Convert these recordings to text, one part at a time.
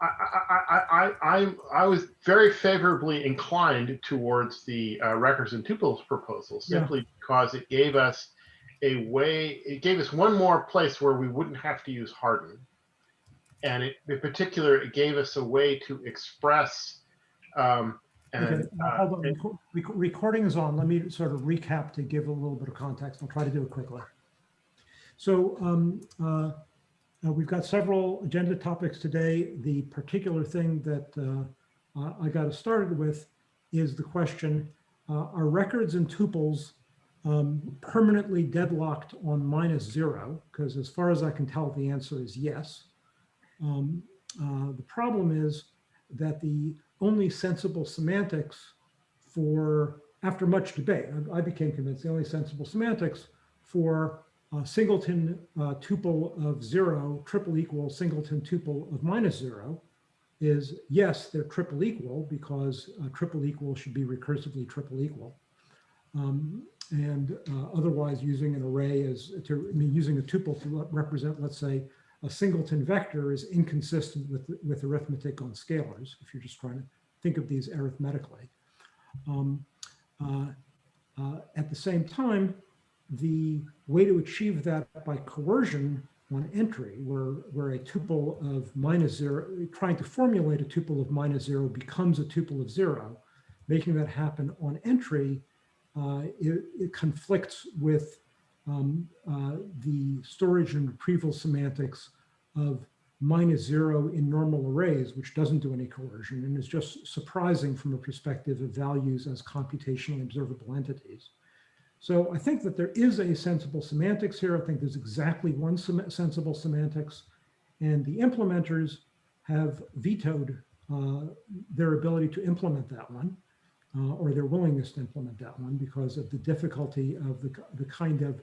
I, I, I, I, I was very favorably inclined towards the uh, records and tuples proposal Yeah. simply because it gave us a way, it gave us one more place where we wouldn't have to use harden. And it, in particular, it gave us a way to express um, and uh, hold on, it- recording is on. Let me sort of recap to give a little bit of context. I'll try to do it quickly. So um, uh, uh, we've got several agenda topics today. The particular thing that uh, I got us started with is the question, uh, are records and tuples um, permanently deadlocked on minus zero? Because as far as I can tell, the answer is yes. Um, uh, The problem is that the only sensible semantics for, after much debate, I- I became convinced the only sensible semantics for a singleton uh, tuple of zero, triple equal singleton tuple of minus zero is yes, they're triple equal because uh, triple equal should be recursively triple equal. Um, and uh, otherwise using an array as to, I mean, using a tuple to represent, let's say, a singleton vector is inconsistent with, with arithmetic on scalars, if you're just trying to think of these arithmetically. Um, uh, uh, At the same time, the way to achieve that by coercion on entry, where, where a tuple of minus zero, trying to formulate a tuple of minus zero becomes a tuple of zero, making that happen on entry, uh, it, it conflicts with um, uh, the storage and retrieval semantics of minus zero in normal arrays, which doesn't do any coercion and is just surprising from a perspective of values as computationally observable entities. So I think that there is a sensible semantics here. I think there's exactly one sem- sensible semantics. And the implementers have vetoed uh, their ability to implement that one uh, or their willingness to implement that one because of the difficulty of the, the kind of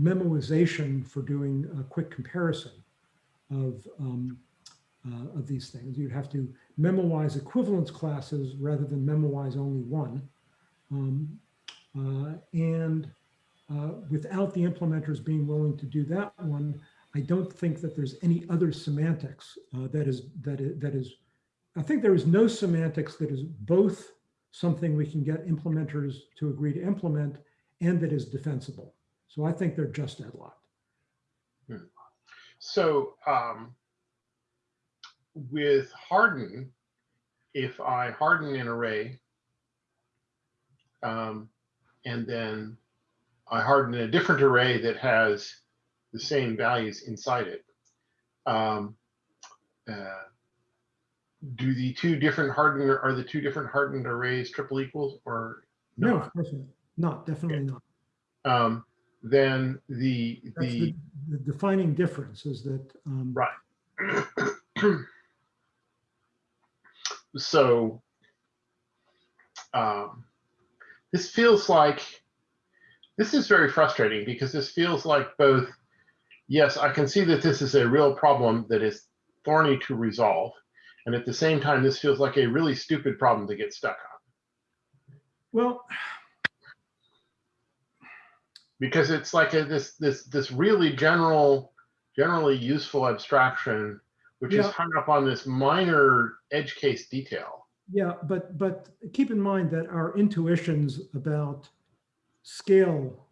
memoization for doing a quick comparison of, um, uh, of these things. You'd have to memoize equivalence classes rather than memoize only one. Um, and uh, without the implementers being willing to do that one, I don't think that there's any other semantics uh, that is that is, that is. I think there is no semantics that is both something we can get implementers to agree to implement and that is defensible. So I think they're just deadlocked. So um, with harden, if I harden an array, um, and then I harden a different array that has the same values inside it, um, uh, do the two different hardened are the two different hardened arrays triple equals or No, of course not. Not, definitely not. Um, then the the the, the defining difference is that um, Right. so um, this feels like this is very frustrating because this feels like both yes i can see that this is a real problem that is thorny to resolve and at the same time this feels like a really stupid problem to get stuck on. Well, because it's like a, this this this really general generally useful abstraction which is hung up on this minor edge case detail yeah, but but keep in mind that our intuitions about scale,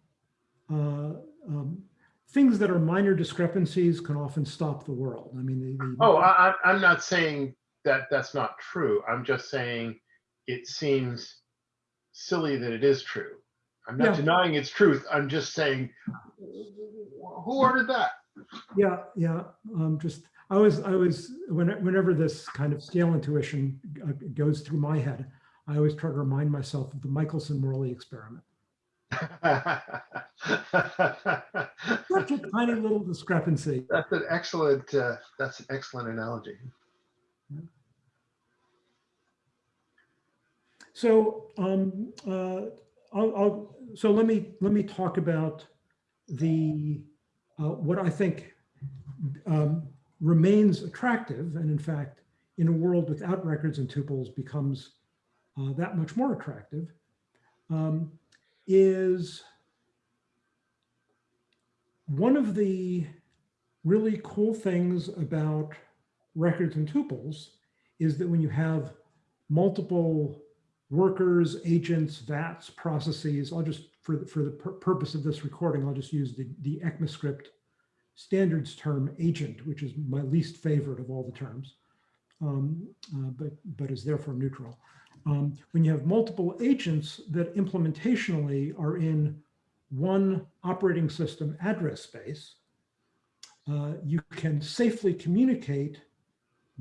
uh, um, things that are minor discrepancies can often stop the world. I mean, oh I, I- i'm not saying that that's not true i'm just saying it seems silly that it is true i'm not Yeah. denying its truth i'm just saying who ordered that yeah, yeah. Um, just I was I was when, whenever this kind of scale intuition uh, goes through my head, I always try to remind myself of the Michelson-Morley experiment. Such a tiny little discrepancy. That's an excellent, uh, that's an excellent analogy. So, um, uh, I'll, I'll, so let me, let me talk about the, uh, what I think, um, remains attractive, and in fact, in a world without records and tuples becomes, uh, that much more attractive, um, is one of the really cool things about records and tuples is that when you have multiple workers, agents, VATs, processes, I'll just, for, the- for the pur- purpose of this recording, I'll just use the, the ECMAScript standards term agent, which is my least favorite of all the terms, um, uh, but, but is therefore neutral. Um, when you have multiple agents that implementationally are in one operating system address space, uh, you can safely communicate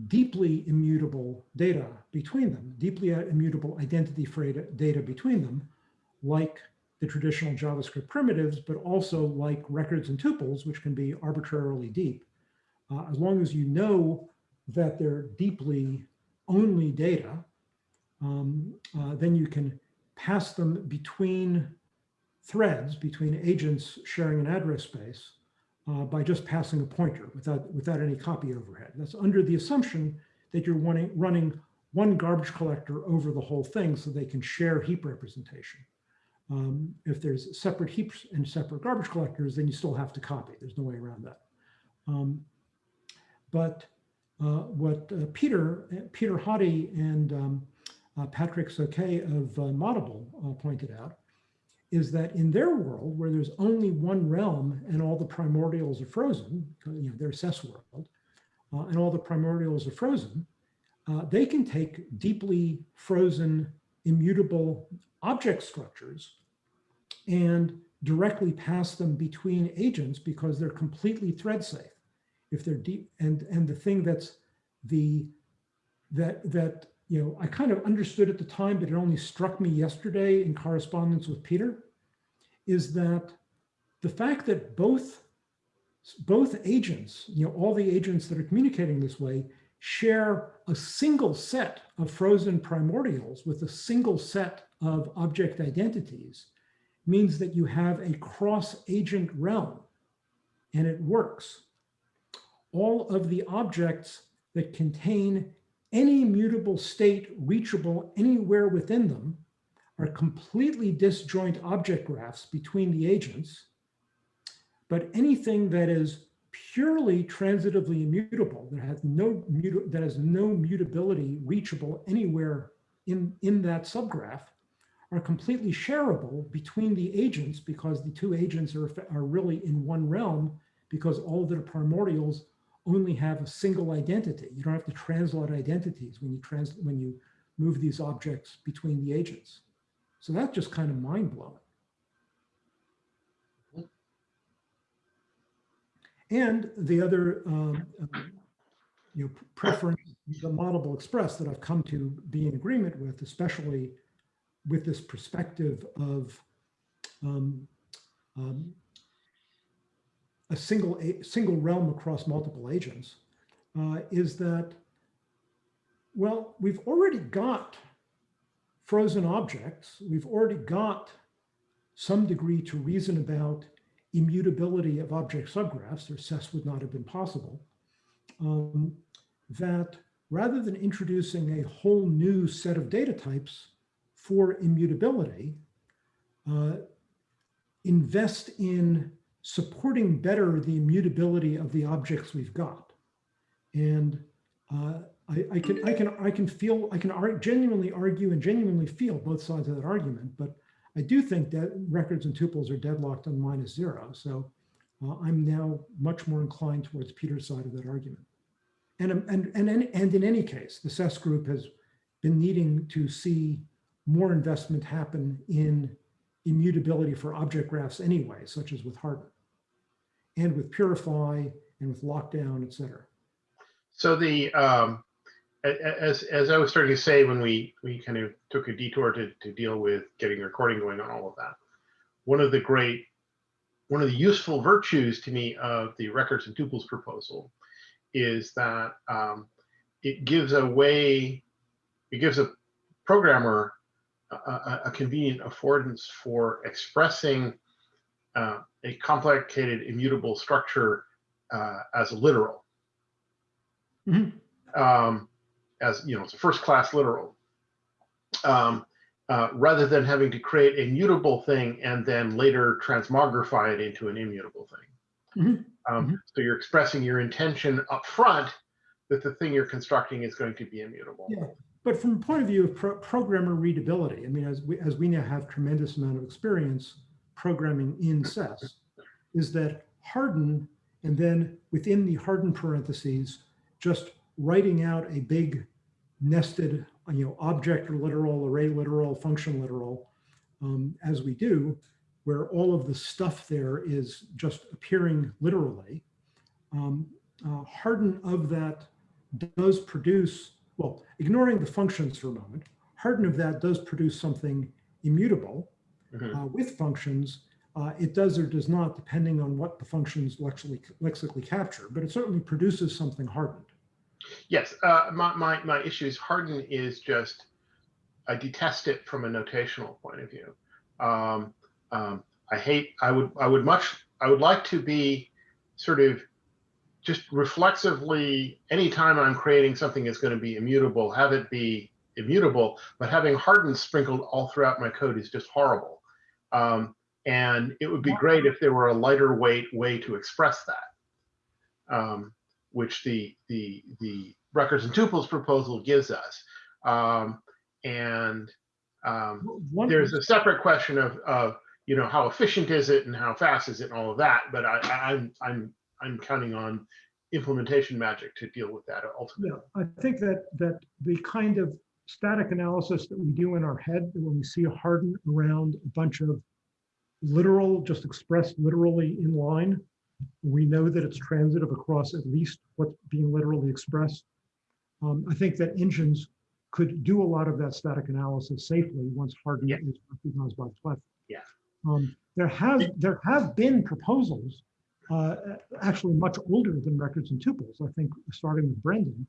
deeply immutable data between them, deeply immutable identity data between them, like the traditional JavaScript primitives, but also like records and tuples, which can be arbitrarily deep. Uh, as long as you know that they're deeply only data, um, uh, then you can pass them between threads, between agents sharing an address space, uh, by just passing a pointer without, without any copy overhead. That's under the assumption that you're running, running one garbage collector over the whole thing so they can share heap representation. Um, if there's separate heaps and separate garbage collectors, then you still have to copy. There's no way around that. Um, but uh, what uh, Peter, Peter Hoddie and um, uh, Patrick Soquet of uh, Moddable uh, pointed out is that in their world, where there's only one realm and all the primordials are frozen, you know, their SES world, uh, and all the primordials are frozen, uh, they can take deeply frozen, immutable object structures and directly pass them between agents because they're completely thread safe. If they're deep, and and the thing that's the that that you know, I kind of understood at the time, but it only struck me yesterday in correspondence with Peter, is that the fact that both, both agents, you know, all the agents that are communicating this way, share a single set of frozen primordials with a single set of object identities means that you have a cross-agent realm, and it works. All of the objects that contain any mutable state reachable anywhere within them are completely disjoint object graphs between the agents, but anything that is purely transitively immutable, that has no, that has no mutability reachable anywhere in, in that subgraph, are completely shareable between the agents because the two agents are, are really in one realm because all the primordials only have a single identity. You don't have to translate identities when you trans when you move these objects between the agents. So that's just kind of mind blowing. And the other um, you know, preference, the Moddable Express that I've come to be in agreement with, especially with this perspective of um, um, a single a single realm across multiple agents uh, is that well we've already got frozen objects. We've already got some degree to reason about immutability of object subgraphs or SES would not have been possible um, that rather than introducing a whole new set of data types for immutability uh, invest in supporting better the immutability of the objects we've got. And uh, I, I, can I can I can feel I can ar genuinely argue and genuinely feel both sides of that argument, but I do think that records and tuples are deadlocked on minus zero. So uh, I'm now much more inclined towards Peter's side of that argument. And, and, and, and in any case, the SES group has been needing to see more investment happen in immutability for object graphs anyway, such as with harden and with Purify and with Lockdown, et cetera. So the, um, as, as I was starting to say, when we, we kind of took a detour to, to deal with getting recording going on all of that, one of the great, one of the useful virtues to me of the records and tuples proposal is that um, it gives a way, it gives a programmer a, a convenient affordance for expressing uh, a complicated immutable structure uh, as a literal. Mm -hmm. um, as you know, it's a first class literal. Um, uh, rather than having to create a mutable thing and then later transmogrify it into an immutable thing. Mm -hmm. um, mm -hmm. So you're expressing your intention up front that the thing you're constructing is going to be immutable. Yeah. But from the point of view of pro programmer readability, I mean, as we, as we now have tremendous amount of experience programming in SES, is that harden, and then within the harden parentheses, just writing out a big nested, you know, object or literal, array literal, function literal, um, as we do, where all of the stuff there is just appearing literally. Um, uh, harden of that does produce, well, ignoring the functions for a moment, harden of that does produce something immutable Mhm. uh, with functions. Uh, it does or does not, depending on what the functions lexically, lexically capture, but it certainly produces something hardened. Yes, uh, my, my, my issue is harden is just, I detest it from a notational point of view. Um, um, I hate, I would, I would much, I would like to be sort of just reflexively, anytime I'm creating something that's going to be immutable, have it be immutable, but having harden sprinkled all throughout my code is just horrible. Um, and it would be great if there were a lighter weight way to express that. Um, which the the the records and tuples proposal gives us. Um, and um, there's a separate question of, of you know how efficient is it and how fast is it and all of that. But I, I, I'm I'm I'm counting on implementation magic to deal with that ultimately. yeah, I think that that the kind of static analysis that we do in our head when we see a harden around a bunch of literal, just expressed literally in line, we know that it's transitive across at least what's being literally expressed. Um, I think that engines could do a lot of that static analysis safely once harden Yeah. is recognized by the platform. Yeah. Um, there have there have been proposals, uh, actually much older than records and tuples. I think starting with Brendan,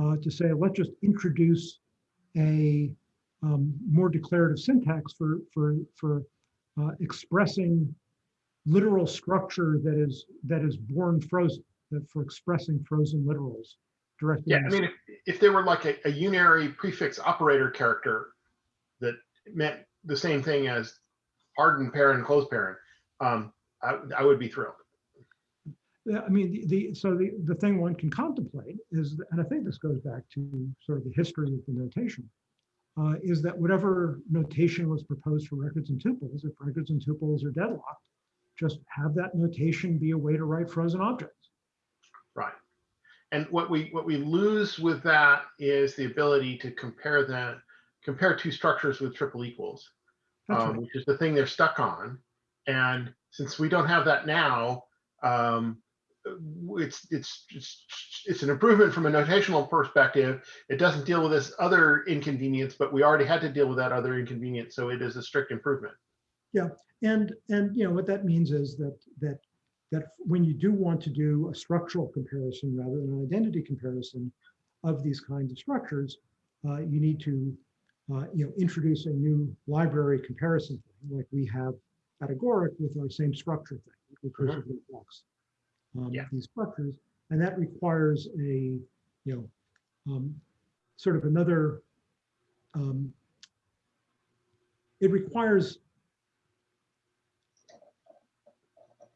uh, to say let's just introduce a um, more declarative syntax for for for uh, expressing literal structure that is that is born frozen, that for expressing frozen literals directly. Yeah, I mean, if, if there were like a, a unary prefix operator character that meant the same thing as harden parent, close parent, um, I, I would be thrilled. Yeah, I mean, the, the so the, the thing one can contemplate is, and I think this goes back to sort of the history of the notation, uh, is that whatever notation was proposed for records and tuples, if records and tuples are deadlocked, just have that notation be a way to write frozen objects. Right. And what we what we lose with that is the ability to compare that compare two structures with triple equals, um, right. which is the thing they're stuck on. And since we don't have that now, um, it's it's it's it's an improvement from a notational perspective. It doesn't deal with this other inconvenience, but we already had to deal with that other inconvenience, so it is a strict improvement. Yeah, and and you know what that means is that that that when you do want to do a structural comparison rather than an identity comparison of these kinds of structures, uh, you need to uh, you know introduce a new library comparison thing like we have at Agoric with our same structure thing, recursively blocks um, Yeah. these structures, and that requires a you know um, sort of another. Um, it requires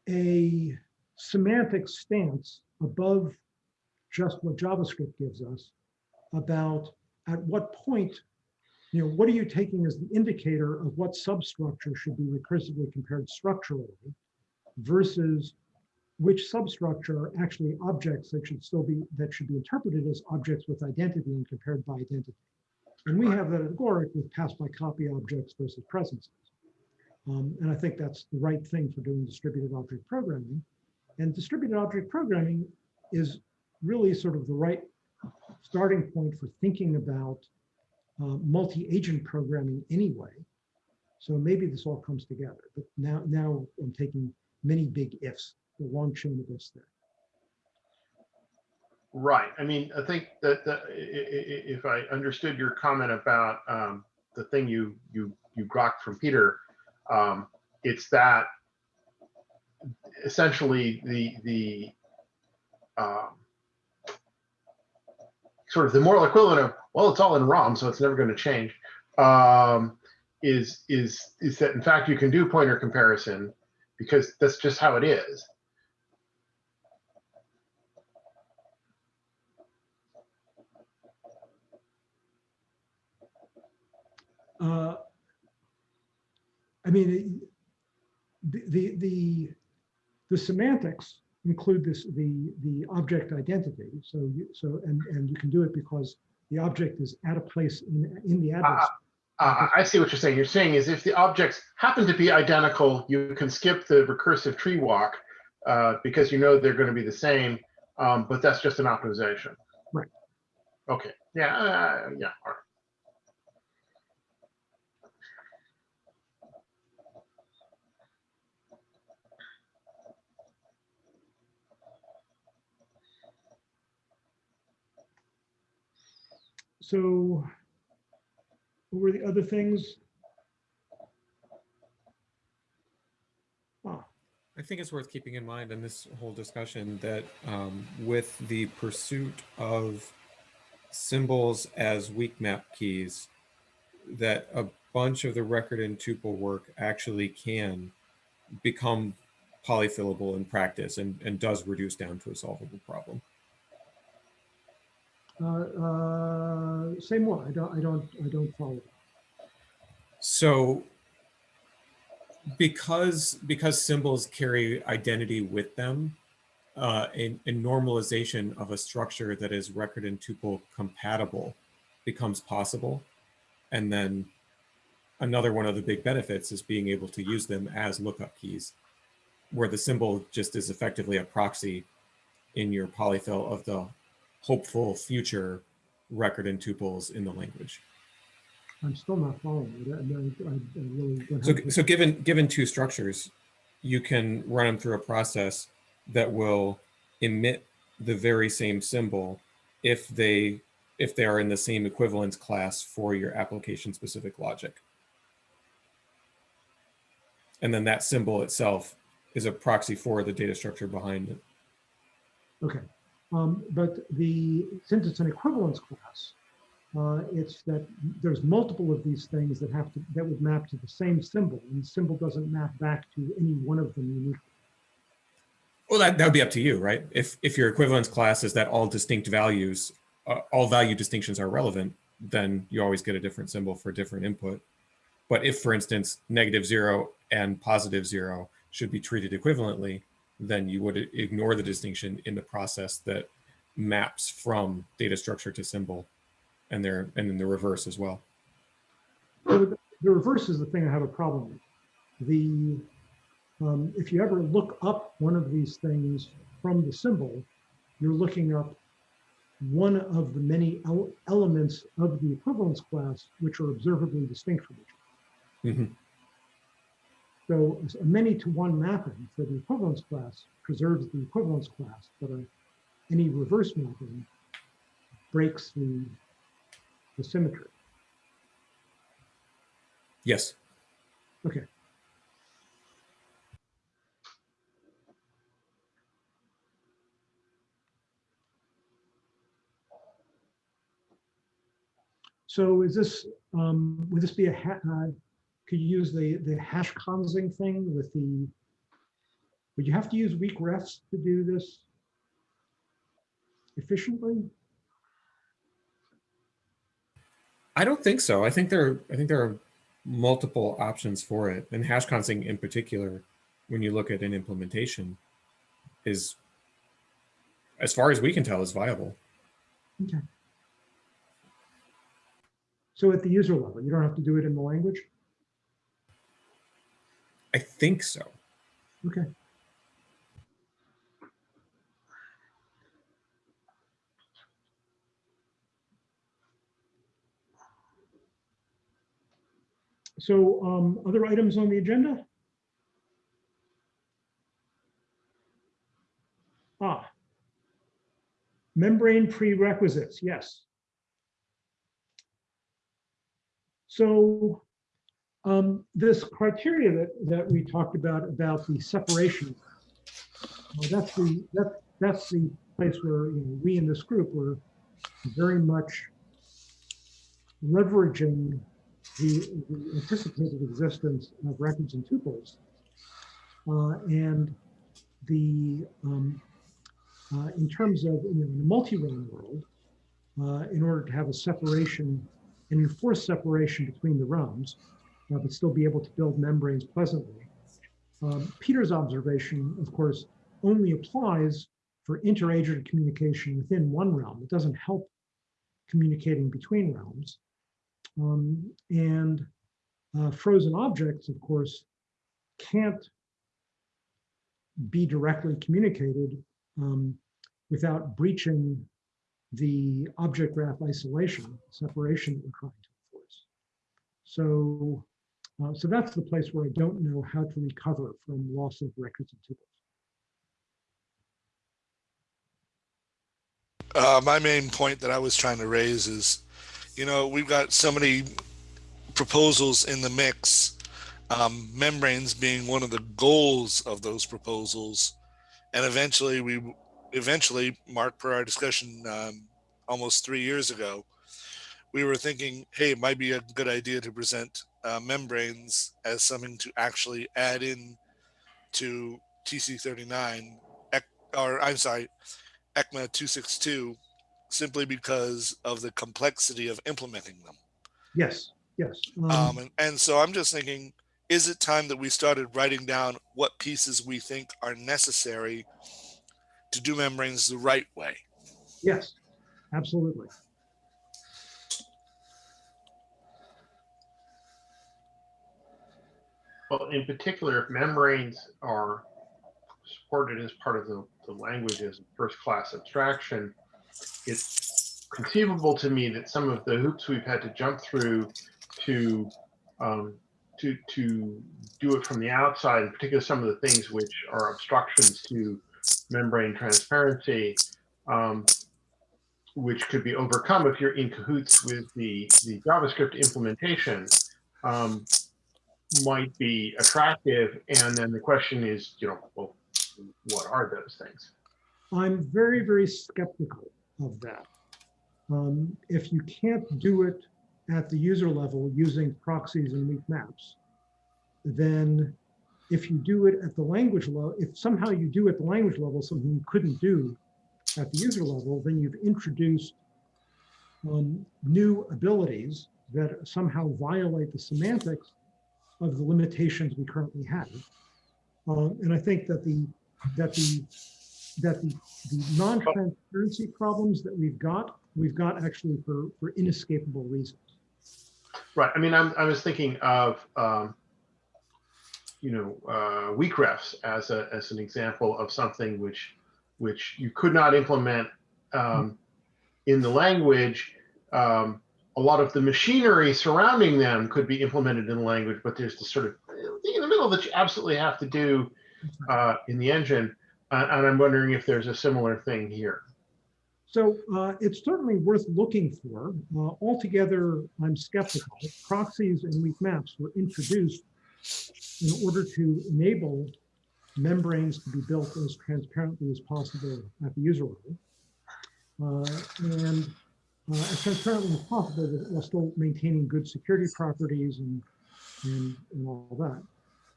a semantic stance above just what JavaScript gives us about at what point, you know, what are you taking as the indicator of what substructure should be recursively compared structurally versus which substructure are actually objects that should still be, that should be interpreted as objects with identity and compared by identity. And we have that at Agoric with pass by copy objects versus presences. Um, and I think that's the right thing for doing distributed object programming. And distributed object programming is really sort of the right starting point for thinking about uh, multi-agent programming anyway. So maybe this all comes together. But now, now I'm taking many big ifs, the long chain of ifs there. Right. I mean, I think that if I understood your comment about um, the thing you you you grokked from Peter, um, it's that essentially the the um, sort of the moral equivalent of well, it's all in ROM, so it's never going to change. Um, is is is that in fact you can do pointer comparison because that's just how it is. Uh, I mean, the, the, the, the semantics include this, the, the object identity. So, you, so, and, and you can do it because the object is at a place in, in the address. Uh, I see what you're saying. You're saying is if the objects happen to be identical, you can skip the recursive tree walk uh, because you know they're going to be the same, um, but that's just an optimization. Right. Okay. Yeah. Uh, yeah. All right. So what were the other things? Ah, I think it's worth keeping in mind in this whole discussion that um, with the pursuit of symbols as weak map keys, that a bunch of the record and tuple work actually can become polyfillable in practice and, and does reduce down to a solvable problem. Uh, uh, say more. I don't, I don't, I don't follow. So because because symbols carry identity with them, uh, a, a normalization of a structure that is record and tuple compatible becomes possible. And then another one of the big benefits is being able to use them as lookup keys, where the symbol just is effectively a proxy in your polyfill of the hopeful future record and tuples in the language. I'm still not following. it. I, I, I really So, so given given two structures, you can run them through a process that will emit the very same symbol if they if they are in the same equivalence class for your application specific logic. And then that symbol itself is a proxy for the data structure behind it. Okay, um, but the, since it's an equivalence class, uh, it's that there's multiple of these things that have to, that would map to the same symbol, and the symbol doesn't map back to any one of them uniquely. Well, that, that would be up to you, right? If if your equivalence class is that all distinct values, uh, all value distinctions are relevant, then you always get a different symbol for a different input. But if, for instance, negative zero and positive zero should be treated equivalently, then you would ignore the distinction in the process that maps from data structure to symbol, and there and then the reverse as well. The- The reverse is the thing I have a problem with. The, um, if you ever look up one of these things from the symbol, you're looking up one of the many el- elements of the equivalence class which are observably distinct from each other. Mhm. So a many to one mapping for the equivalence class preserves the equivalence class, but a, any reverse mapping breaks the, the symmetry. Yes. Okay. So is this, um, would this be a, ha- uh, could you use the, the hash consing thing with the, would you have to use weak refs to do this efficiently? I don't think so. I think there are, I think there are multiple options for it. And hash consing in particular, when you look at an implementation, is as far as we can tell is viable. Okay. So at the user level, you don't have to do it in the language? I think so. Okay. So um, other items on the agenda? Ah. Membrane prerequisites, yes. So um, this criteria that, that we talked about, about the separation, uh, that's the, that, that's the place where, you know, we in this group were very much leveraging the, the anticipated existence of records and tuples. Uh, and the, um, uh, in terms of, you know, in a multi-realm world, uh, in order to have a separation and enforce separation between the realms, uh, but still be able to build membranes pleasantly. Um, Peter's observation, of course, only applies for interagent communication within one realm. It doesn't help communicating between realms. Um, and uh, frozen objects, of course, can't be directly communicated um, without breaching the object graph isolation separation that we're trying to enforce. So, uh, so that's the place where I don't know how to recover from loss of records and tuples. Uh, my main point that I was trying to raise is, you know, we've got so many proposals in the mix, um, membranes being one of the goals of those proposals. And eventually we, eventually, Mark, per our discussion um, almost three years ago, we were thinking, hey, it might be a good idea to present uh, membranes as something to actually add in to TC39, or I'm sorry, ECMA 262, simply because of the complexity of implementing them. Yes, yes. um, Um, and, and so I'm just thinking, is it time that we started writing down what pieces we think are necessary to do membranes the right way? Yes, absolutely. Well, in particular, if membranes are supported as part of the, the language as first-class abstraction, it's conceivable to me that some of the hoops we've had to jump through to um, to to do it from the outside, in particular some of the things which are obstructions to membrane transparency, um, which could be overcome if you're in cahoots with the the JavaScript implementation. Um, might be attractive. And then the question is, you know, well, what are those things? I'm very, very skeptical of that. Um, if you can't do it at the user level using proxies and weak maps, then if you do it at the language level, if somehow you do at the language level something you couldn't do at the user level, then you've introduced um, new abilities that somehow violate the semantics of the limitations we currently have. Um, and I think that the that the that the, the non-transparency problems that we've got, we've got actually for for inescapable reasons. Right. I mean, I'm, I was thinking of, um, you know, uh, weak refs as a as an example of something which which you could not implement um, in the language. Um, a lot of the machinery surrounding them could be implemented in the language, but there's this sort of thing in the middle that you absolutely have to do uh, in the engine. Uh, and I'm wondering if there's a similar thing here. So uh, it's certainly worth looking for. Uh, altogether, I'm skeptical. Proxies and weak maps were introduced in order to enable membranes to be built as transparently as possible at the user level. Uh, and uh, as transparently possible while still maintaining good security properties and, and, and all that.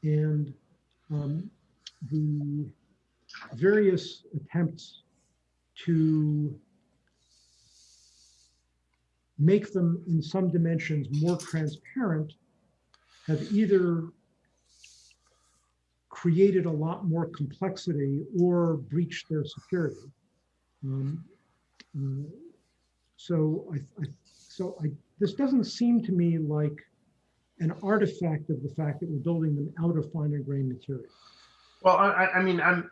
And um, the various attempts to make them in some dimensions more transparent have either created a lot more complexity or breached their security. Um, uh, so I, I, so I, this doesn't seem to me like an artifact of the fact that we're building them out of finer grained material. Well, I, I mean, I'm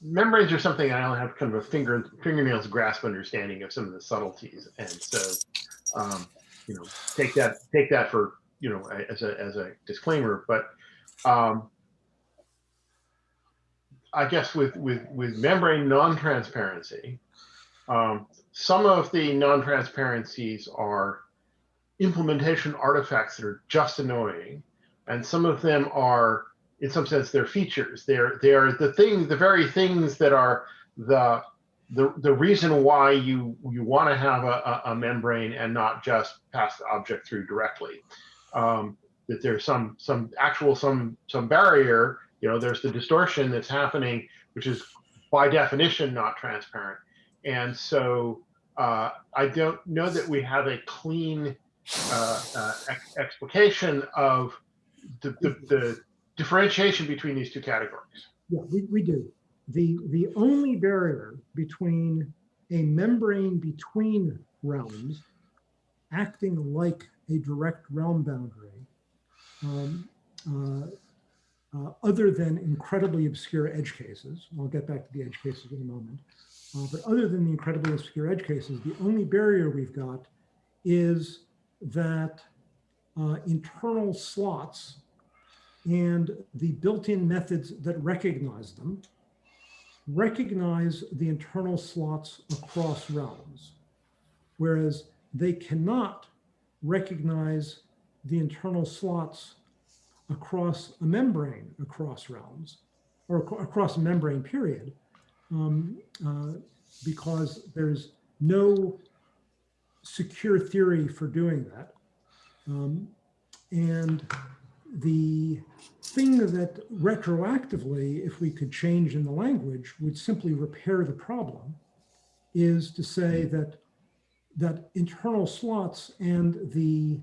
membranes are something I only have kind of a finger fingernails grasp understanding of some of the subtleties, and so um, you know, take that take that for you know as a as a disclaimer. But um, I guess with with with membrane non-transparency, um, some of the non-transparencies are implementation artifacts that are just annoying, and some of them are in some sense they're features. They're they're the thing the very things that are the the the reason why you you want to have a, a, membrane and not just pass the object through directly. Um, that there's some some actual some some barrier you know there's the distortion that's happening which is by definition not transparent. And so uh, i don't know that we have a clean uh, uh, ex- explication of the, the, the differentiation between these two categories. Yeah, we, we do. The, the only barrier between a membrane between realms acting like a direct realm boundary, um, uh, uh, other than incredibly obscure edge cases, I'll get back to the edge cases in a moment, uh, but other than the incredibly obscure edge cases, the only barrier we've got is that uh, internal slots and the built-in methods that recognize them recognize the internal slots across realms, whereas they cannot recognize the internal slots across a membrane across realms or ac- across a membrane period um, uh, because there's no secure theory for doing that. Um, and the thing that retroactively, if we could change in the language, would simply repair the problem is to say that that internal slots and the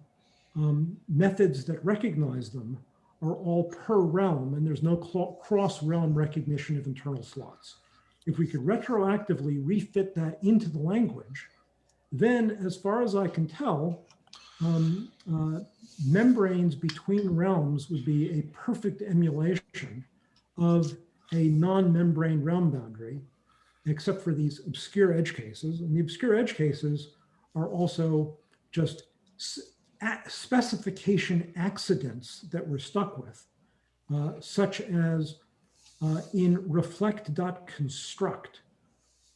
um, methods that recognize them are all per realm, and there's no cross realm recognition of internal slots. If we could retroactively refit that into the language, then, as far as I can tell, um, uh, membranes between realms would be a perfect emulation of a non-membrane realm boundary, except for these obscure edge cases. And the obscure edge cases are also just specification accidents that we're stuck with, uh, such as uh, in reflect.construct.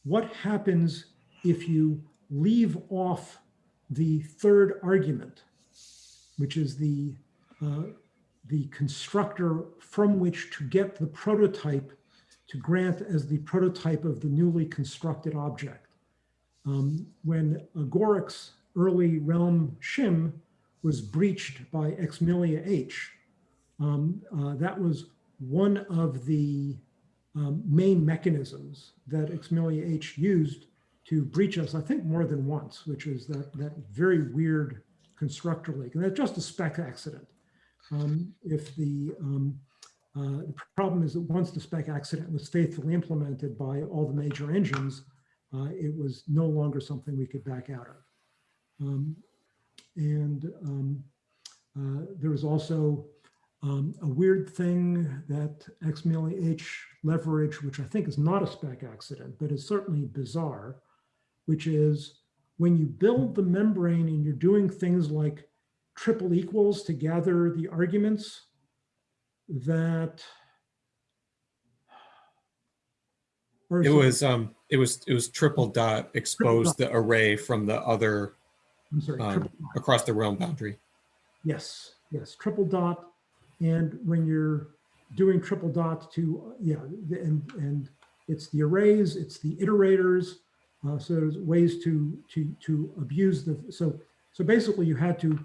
What happens if you leave off the third argument, which is the, uh, the constructor from which to get the prototype to grant as the prototype of the newly constructed object. Um, when Agoric's early realm shim was breached by XmiliaH, um, uh, that was one of the um, main mechanisms that XmiliaH used to breach us, I think more than once, which is that, that very weird constructor leak. And that's just a spec accident. Um, if the, um, uh, the problem is that once the spec accident was faithfully implemented by all the major engines, uh, it was no longer something we could back out of. Um, and um, uh, there was also um, a weird thing that XmiliaH leverage, which I think is not a spec accident, but is certainly bizarre, which is when you build the membrane and you're doing things like triple equals to gather the arguments, that or It was um it was it was triple dot exposed the array from the other sorry, um, across the realm boundary. Yes, yes, triple dot. And when you're doing triple dot to, yeah, and, and it's the arrays, it's the iterators. Uh, so there's ways to, to, to abuse the, so, so basically you had to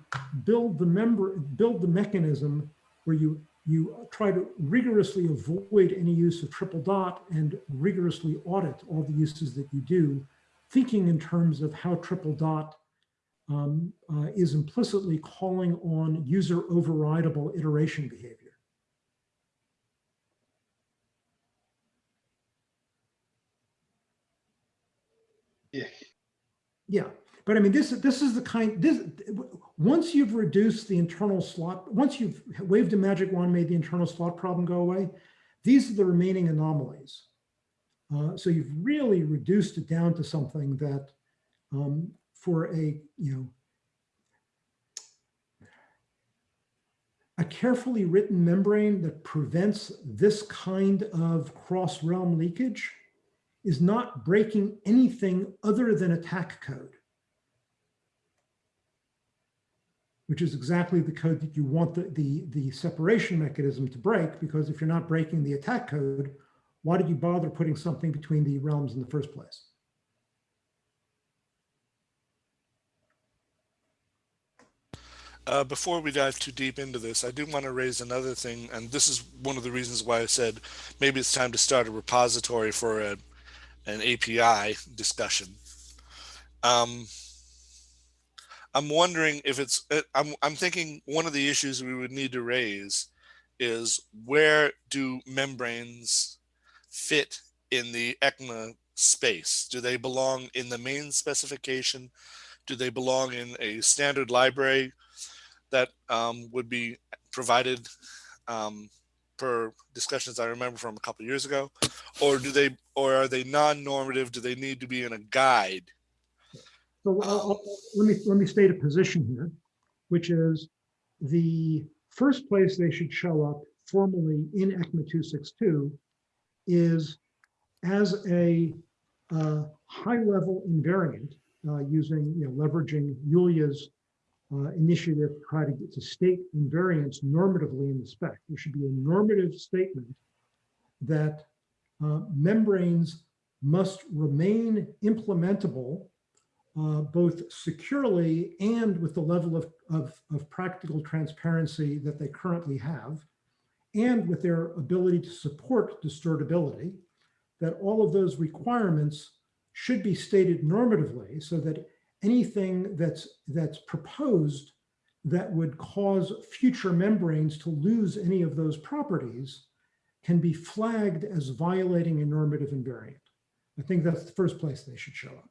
build the member, build the mechanism where you, you try to rigorously avoid any use of triple dot and rigorously audit all the uses that you do, thinking in terms of how triple dot um, uh, is implicitly calling on user overridable iteration behavior. Yeah. Yeah, but I mean, this this is the kind this once you've reduced the internal slot, once you've waved a magic wand, made the internal slot problem go away, these are the remaining anomalies. Uh, so you've really reduced it down to something that, um, for a you know a carefully written membrane that prevents this kind of cross realm leakage is not breaking anything other than attack code, which is exactly the code that you want the, the, the separation mechanism to break, because if you're not breaking the attack code, why did you bother putting something between the realms in the first place? Uh, before we dive too deep into this, I do want to raise another thing, and this is one of the reasons why I said maybe it's time to start a repository for a, an API discussion. Um, I'm wondering if it's, uh, I'm, I'm thinking one of the issues we would need to raise is where do membranes fit in the ECMA space? Do they belong in the main specification? Do they belong in a standard library that um, would be provided um, per discussions I remember from a couple years ago? Or do they, or are they non-normative? Do they need to be in a guide? So I'll- I'll- let me, let me state a position here, which is the first place they should show up formally in ECMA 262 is as a uh, high-level invariant uh, using, you know, leveraging Yulia's uh, initiative to try to get to state invariants normatively in the spec. There should be a normative statement that uh, membranes must remain implementable uh, both securely and with the level of, of, of practical transparency that they currently have, and with their ability to support distortability, that all of those requirements should be stated normatively so that anything that's, that's proposed that would cause future membranes to lose any of those properties can be flagged as violating a normative invariant. I think that's the first place they should show up.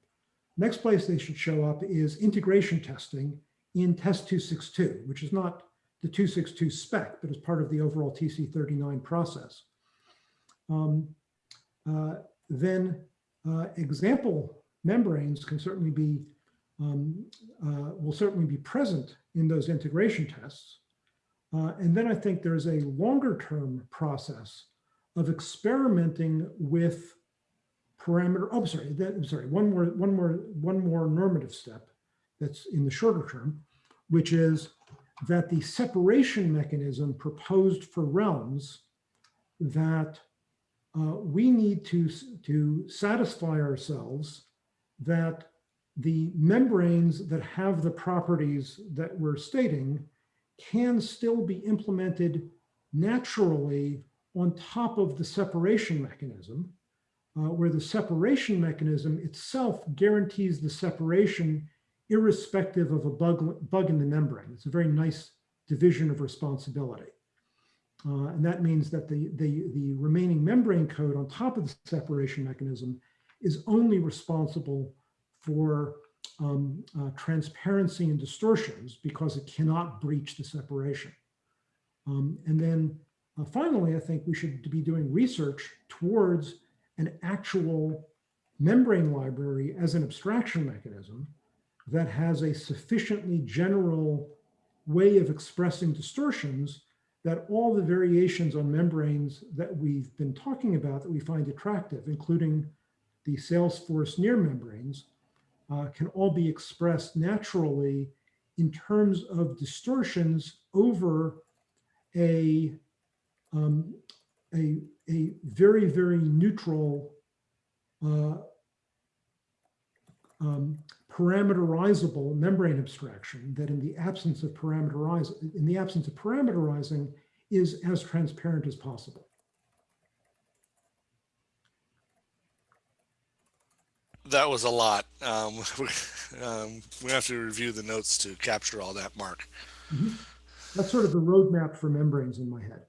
Next place they should show up is integration testing in test 262, which is not the 262 spec, but is part of the overall TC39 process. Um, uh, then uh, example membranes can certainly be, um, uh, will certainly be present in those integration tests. Uh, and then I think there's a longer term process of experimenting with parameter, oh, sorry, that, I'm sorry, one more, one more, one more normative step that's in the shorter term, which is that the separation mechanism proposed for realms that uh, we need to, to satisfy ourselves that the membranes that have the properties that we're stating can still be implemented naturally on top of the separation mechanism uh, where the separation mechanism itself guarantees the separation irrespective of a bug, bug in the membrane. It's a very nice division of responsibility. Uh, and that means that the, the, the remaining membrane code on top of the separation mechanism is only responsible for um, uh, transparency and distortions because it cannot breach the separation. Um, and then uh, finally, I think we should be doing research towards an actual membrane library as an abstraction mechanism that has a sufficiently general way of expressing distortions that all the variations on membranes that we've been talking about that we find attractive, including the Salesforce near membranes, uh, can all be expressed naturally in terms of distortions over a, um, a, a very, very neutral uh, um, parameterizable membrane abstraction that in the absence of in the absence of parameterizing is as transparent as possible. That was a lot. Um, we, um, we have to review the notes to capture all that, Mark. Mm -hmm. That's sort of the roadmap for membranes in my head.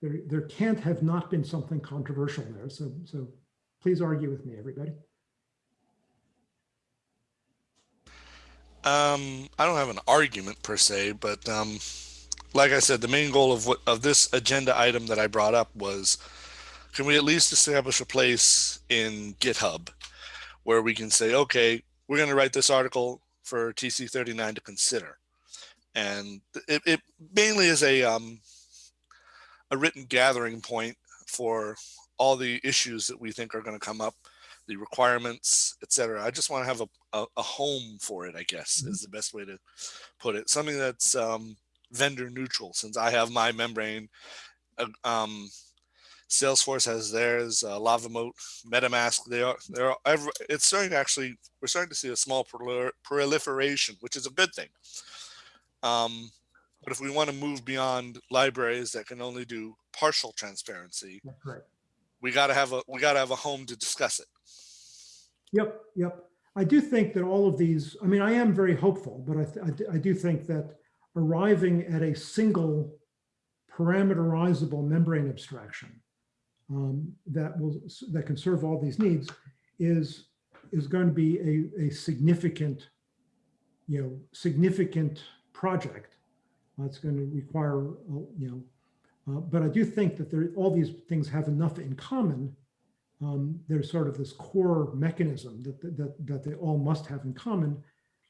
there, there can't have not been something controversial there. So, so please argue with me, everybody. Um, I don't have an argument per se, but um, like I said, the main goal of what of this agenda item that I brought up was, can we at least establish a place in GitHub where we can say, okay, we're going to write this article for TC39 to consider, and it, it mainly is a um, a written gathering point for all the issues that we think are going to come up, the requirements, etc. I just want to have a, a, a, home for it, I guess, mm -hmm. is the best way to put it. Something that's um, vendor neutral, since I have my membrane. Uh, um, Salesforce has theirs, uh, LavaMoat, MetaMask. They are, they're, every, it's starting to actually, we're starting to see a small proliferation, which is a good thing. Um, But if we want to move beyond libraries that can only do partial transparency, That's right. we got to have a we got to have a home to discuss it. Yep, yep. I do think that all of these, I mean, I am very hopeful, but I, I do- I do think that arriving at a single parameterizable membrane abstraction um, that will, that can serve all these needs is, is going to be a, a significant, you know, significant project. It's going to require, uh, you know, uh, but I do think that there, all these things have enough in common um, there's sort of this core mechanism that, that, that they all must have in common,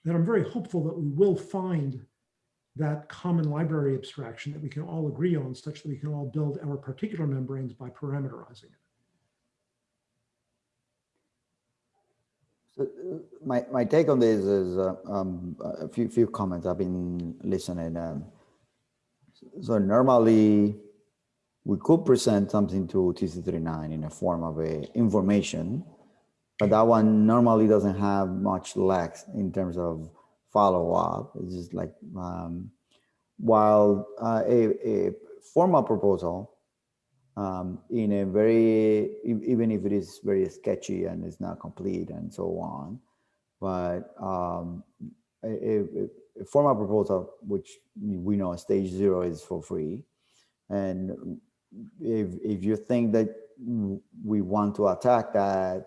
that I'm very hopeful that we will find that common library abstraction that we can all agree on such that we can all build our particular membranes by parameterizing it. So, uh, My, my take on this is uh, um, a few, few comments I've been listening. Um, so normally we could present something to TC39 in a form of a information, but that one normally doesn't have much legs in terms of follow up. It's just like, um, while uh, a, a formal proposal um, in a very, even if it is very sketchy and it's not complete and so on, but um, a, a formal proposal, which we know stage zero is for free. And if, if you think that we want to attack that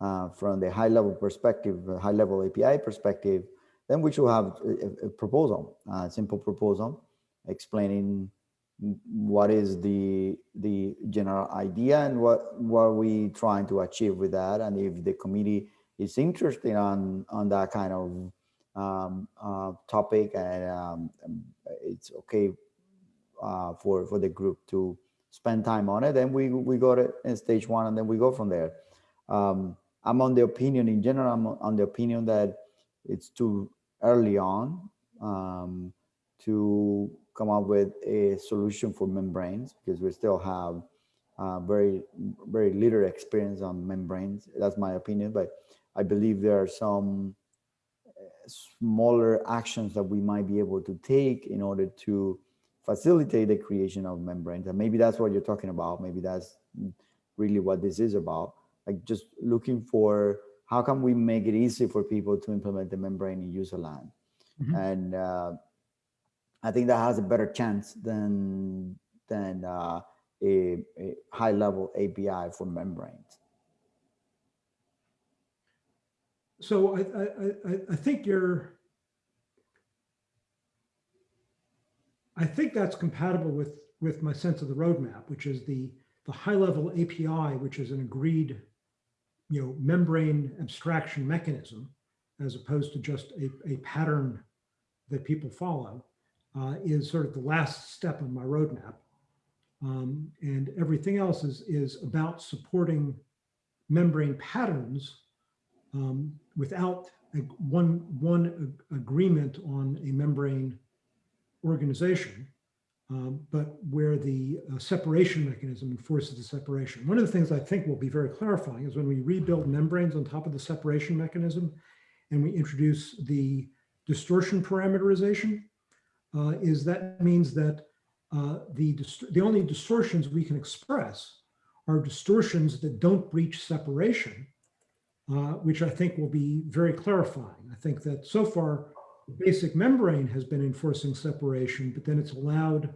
uh, from the high level perspective, high level API perspective, then we should have a, a- proposal, a simple proposal explaining what is the the general idea and what what are we trying to achieve with that. And if the committee is interested on on that kind of um, uh, topic and um, it's okay uh, for for the group to spend time on it then we we go to in stage one and then we go from there. Um, i'm on the opinion in general i'm on the opinion that it's too early on um, to come up with a solution for membranes because we still have uh, very very little experience on membranes. That's my opinion but i believe there are some uh, smaller actions that we might be able to take in order to facilitate the creation of membranes. And maybe that's what you're talking about. Maybe that's really what this is about. Like just looking for how can we make it easy for people to implement the membrane in user land Mhm. and uh, i think that has a better chance than than uh, a, a high level api for membranes. So I, I, I- I, I think you're, I think that's compatible with, with my sense of the roadmap, which is the, the high level API, which is an agreed, you know, membrane abstraction mechanism, as opposed to just a, a pattern that people follow, uh, is sort of the last step on my roadmap. Um, and everything else is, is about supporting membrane patterns um, without a, one, one ag- agreement on a membrane organization, um, but where the uh, separation mechanism enforces the separation. One of the things I think will be very clarifying is when we rebuild membranes on top of the separation mechanism and we introduce the distortion parameterization, uh, is that means that uh, the, the only distortions we can express are distortions that don't breach separation uh, which I think will be very clarifying. I think that so far, basic membrane has been enforcing separation, but then it's allowed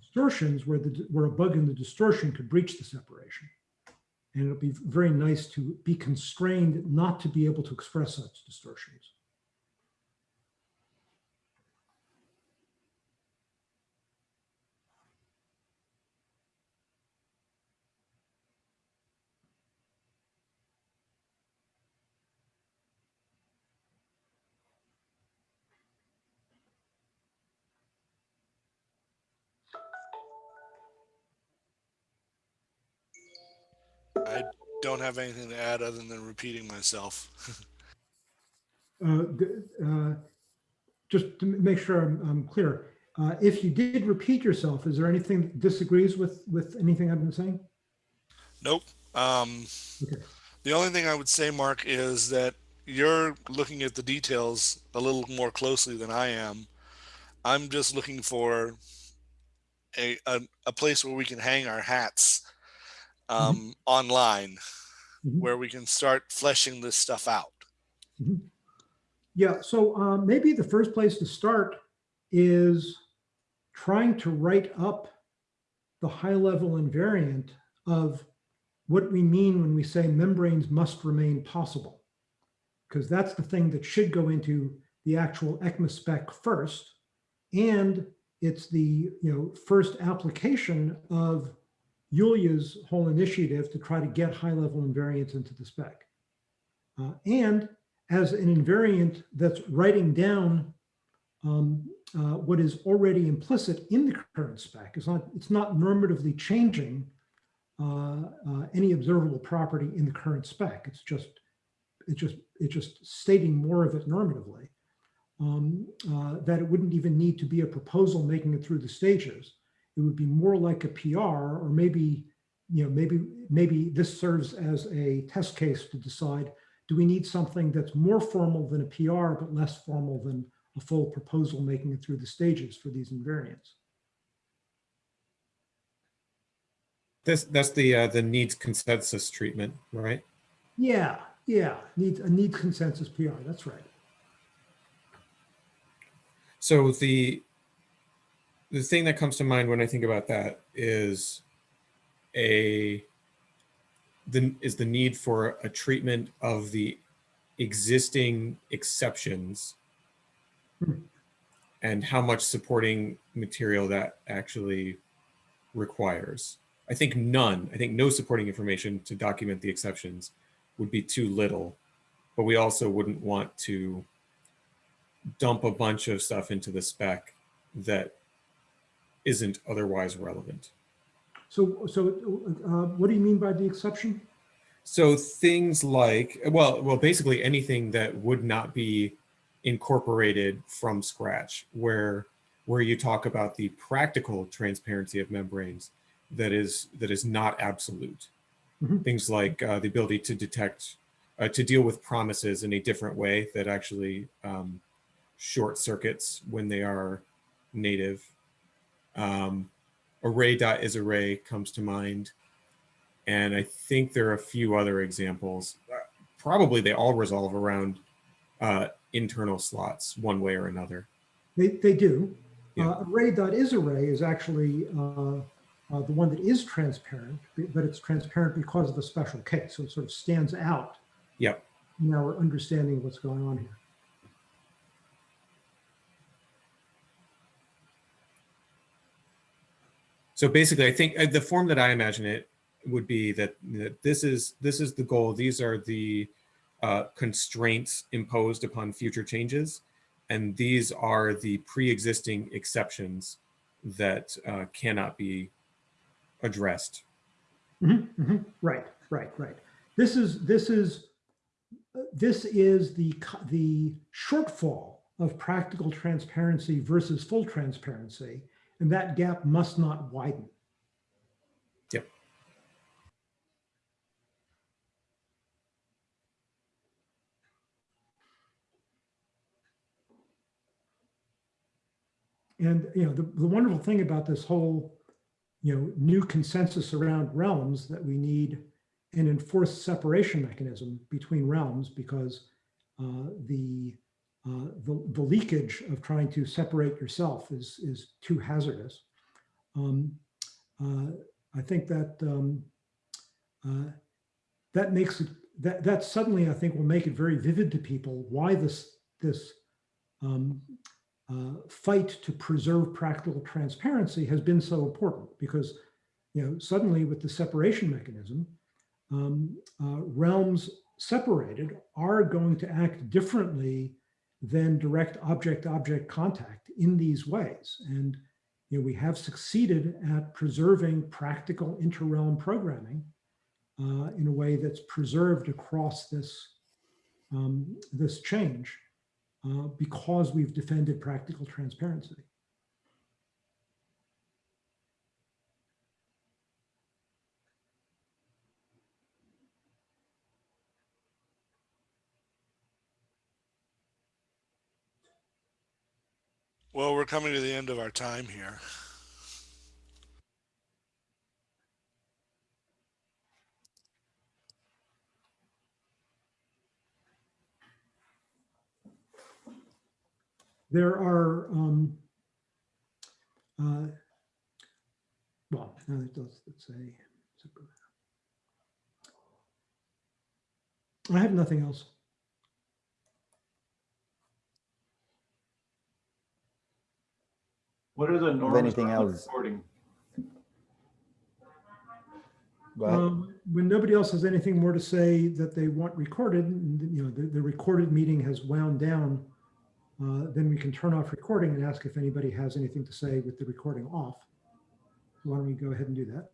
distortions where the where a bug in the distortion could breach the separation. And it'll be very nice to be constrained not to be able to express such distortions. Don't have anything to add other than repeating myself. Uh, uh, Just to make sure I'm, I'm clear, uh, if you did repeat yourself, is there anything that disagrees with, with anything I've been saying? Nope. Um, Okay. the only thing I would say, Mark, is that you're looking at the details a little more closely than I am. I'm just looking for a, a, a place where we can hang our hats um, online Mhm. where we can start fleshing this stuff out. Yeah, so um, maybe the first place to start is trying to write up the high level invariant of what we mean when we say membranes must remain possible. Because that's the thing that should go into the actual ECMA spec first. And it's the you know first application of Yulia's whole initiative to try to get high level invariants into the spec. Uh, and as an invariant that's writing down um, uh, what is already implicit in the current spec. It's not, it's not normatively changing uh, uh, any observable property in the current spec. It's just, it's just, it's just stating more of it normatively. Um, uh, that it wouldn't even need to be a proposal making it through the stages. It would be more like a PR or maybe, you know, maybe, maybe this serves as a test case to decide do we need something that's more formal than a PR, but less formal than a full proposal making it through the stages for these invariants? This, that's the, uh, the needs consensus treatment, right? Yeah, yeah, needs a needs consensus PR. That's right. So the, the thing that comes to mind when I think about that is a, the, is the need for a treatment of the existing exceptions Hmm. and how much supporting material that actually requires. I think none, I think no supporting information to document the exceptions would be too little, but we also wouldn't want to dump a bunch of stuff into the spec that isn't otherwise relevant. So, so uh, what do you mean by the exception? So things like, well, well, basically anything that would not be incorporated from scratch, where where you talk about the practical transparency of membranes that is that is not absolute. Mhm. Things like uh, the ability to detect, uh, to deal with promises in a different way that actually um, short circuits when they are native. Um, array.isArray comes to mind. And I think there are a few other examples. Uh, Probably they all resolve around uh, internal slots one way or another. They, they do. Yeah. Uh, array.isArray is actually uh, uh, the one that is transparent, but it's transparent because of a special case. So it sort of stands out Yep. in our understanding of what's going on here. So basically, I think uh, the form that I imagine it would be that, that this is this is the goal. These are the uh, constraints imposed upon future changes, and these are the pre-existing exceptions that uh, cannot be addressed. Mhm, mhm. Right, right, right. This is, this is, this is the, the shortfall of practical transparency versus full transparency. And that gap must not widen. Yep. And, you know, the, the wonderful thing about this whole, you know, new consensus around realms that we need an enforced separation mechanism between realms because uh, the, uh, the, the leakage of trying to separate yourself is, is too hazardous. Um, uh, I think that um, uh, that makes it, that, that suddenly I think will make it very vivid to people why this, this um, uh, fight to preserve practical transparency has been so important because, you know, suddenly with the separation mechanism, um, uh, realms separated are going to act differently than direct object-object contact in these ways. And, you know, we have succeeded at preserving practical inter-realm programming uh, in a way that's preserved across this, um, this change uh, because we've defended practical transparency. Well, we're coming to the end of our time here. There are, um, uh, well, does, let's say. I have nothing else. What are the norms anything else? recording? Um, When nobody else has anything more to say that they want recorded, you know, the, the recorded meeting has wound down, uh, then we can turn off recording and ask if anybody has anything to say with the recording off. Why don't we go ahead and do that?